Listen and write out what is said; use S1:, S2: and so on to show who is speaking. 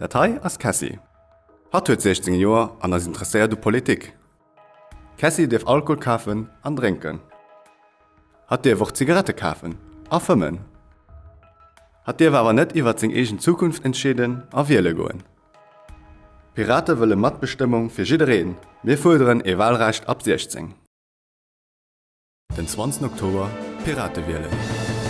S1: Datei ass Cassie. Hat huet 16 Joer an ass interesseiert du Politik. Cassie deef Alkohol kafen an drinken. Hat Dir woch Zigarette kafen, aëmmen. Hat Dir aber net iwwer zing eigene Zukunft entscheden a wiele goen. Pirate wëlle Matbestimmung fir jireen, mir fuerderen e Wahlrecht ab 16. Den 20. Oktober Pirate wählen.